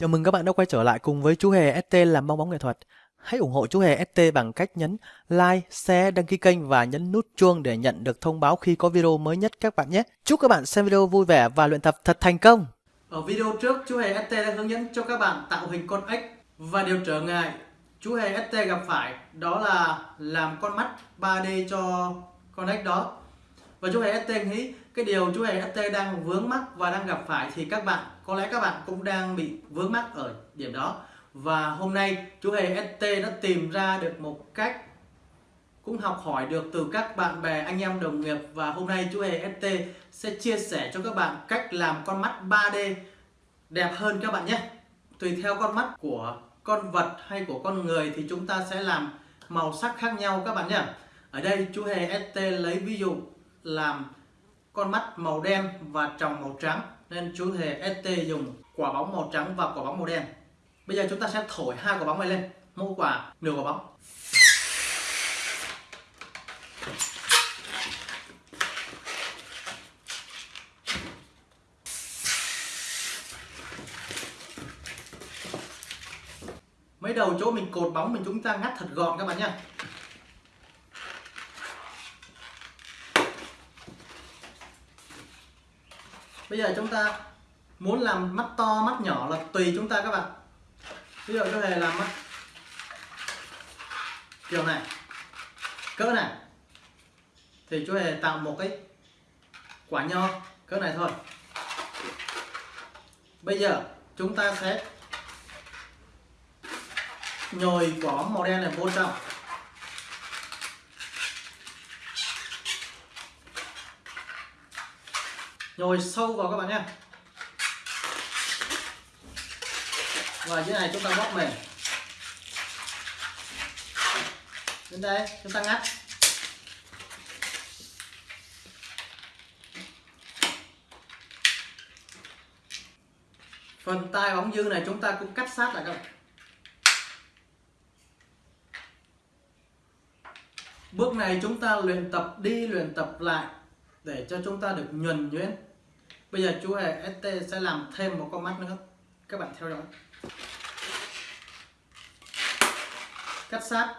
Chào mừng các bạn đã quay trở lại cùng với chú Hề ST làm bong bóng nghệ thuật. Hãy ủng hộ chú Hề ST bằng cách nhấn like, share, đăng ký kênh và nhấn nút chuông để nhận được thông báo khi có video mới nhất các bạn nhé. Chúc các bạn xem video vui vẻ và luyện tập thật thành công. Ở video trước, chú Hề ST đã hướng dẫn cho các bạn tạo hình con ếch và điều trở ngại chú Hề ST gặp phải đó là làm con mắt 3D cho con ếch đó. Và chú Hề ST nghĩ cái điều chú Hề ST đang vướng mắc và đang gặp phải thì các bạn, có lẽ các bạn cũng đang bị vướng mắc ở điểm đó. Và hôm nay chú Hề ST đã tìm ra được một cách cũng học hỏi được từ các bạn bè, anh em, đồng nghiệp. Và hôm nay chú Hề ST sẽ chia sẻ cho các bạn cách làm con mắt 3D đẹp hơn các bạn nhé. Tùy theo con mắt của con vật hay của con người thì chúng ta sẽ làm màu sắc khác nhau các bạn nhé. Ở đây chú Hề ST lấy ví dụ làm con mắt màu đen và tròng màu trắng. Nên chú thể ST dùng quả bóng màu trắng và quả bóng màu đen. Bây giờ chúng ta sẽ thổi hai quả bóng này lên. Mỗi quả nửa quả bóng. Mấy đầu chỗ mình cột bóng mình chúng ta ngắt thật gọn các bạn nhé bây giờ chúng ta muốn làm mắt to, mắt nhỏ là tùy chúng ta các bạn. Ví dụ có thể làm mắt kiểu này, cỡ này. Thì chú hề tạo một cái quả nho, cỡ này thôi. Bây giờ chúng ta sẽ nhồi quả bóng màu đen này vô trong. Nhồi sâu vào các bạn nhé. Và dưới này chúng ta bóp mềm. Đến đây, chúng ta ngắt. Phần tai bóng dư này chúng ta cũng cắt sát lại các bạn. Bước này chúng ta luyện tập đi, luyện tập lại để cho chúng ta được nhuần nhuyễn bây giờ chú hề ST sẽ làm thêm một con mắt nữa. Các bạn theo dõi. Cắt sát.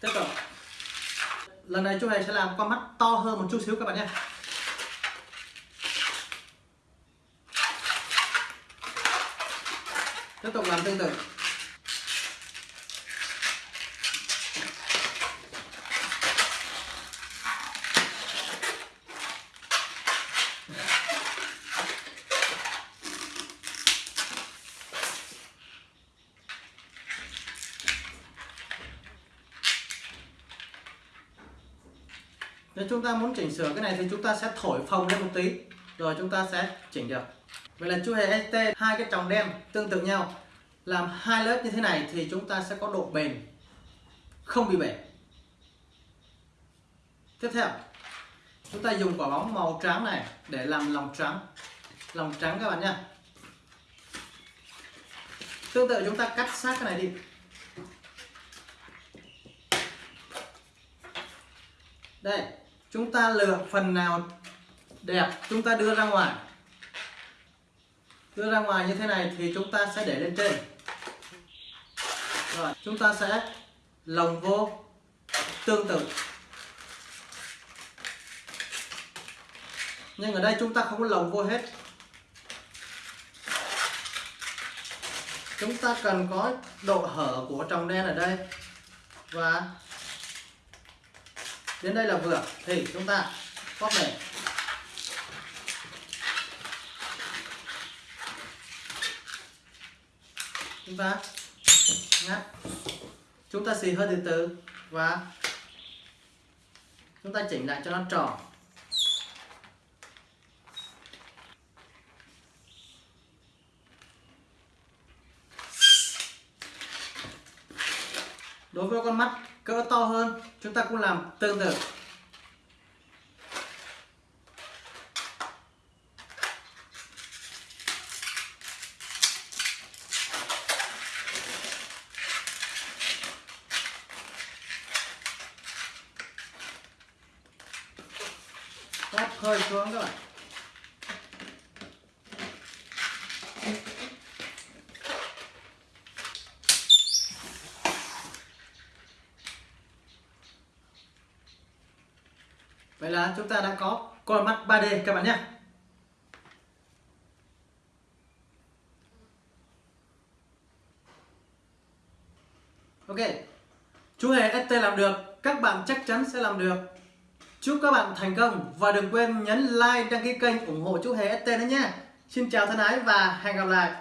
Tiếp tục. Lần này chú hề sẽ làm con mắt to hơn một chút xíu các bạn nhé. Tiếp tục làm tương tự. Nếu chúng ta muốn chỉnh sửa cái này thì chúng ta sẽ thổi phồng lên một tí. Rồi chúng ta sẽ chỉnh được. Vậy là chu hề ST, hai cái tròng đen tương tự nhau. Làm hai lớp như thế này thì chúng ta sẽ có độ bền không bị bể. Tiếp theo, chúng ta dùng quả bóng màu trắng này để làm lòng trắng. Lòng trắng các bạn nhé tương tự chúng ta cắt sát cái này đi. Đây chúng ta lựa phần nào đẹp, chúng ta đưa ra ngoài. Đưa ra ngoài như thế này thì chúng ta sẽ để lên trên. Rồi, chúng ta sẽ lồng vô tương tự. Nhưng ở đây chúng ta không có lồng vô hết. Chúng ta cần có độ hở của tròng đen ở đây. Và đến đây là vừa. Thì chúng ta bóp mềm chúng ta ngắt chúng ta xì hơi từ từ và chúng ta chỉnh lại cho nó tròn. Đối với con mắt cỡ to hơn chúng ta cũng làm tương tự. Ép hơi xuống các bạn. Vậy là chúng ta đã có con mắt 3D các bạn nhé. Ok, chú Hề ST làm được, các bạn chắc chắn sẽ làm được. Chúc các bạn thành công và đừng quên nhấn like, đăng ký kênh ủng hộ chú Hề ST nữa nhé. Xin chào thân ái và hẹn gặp lại.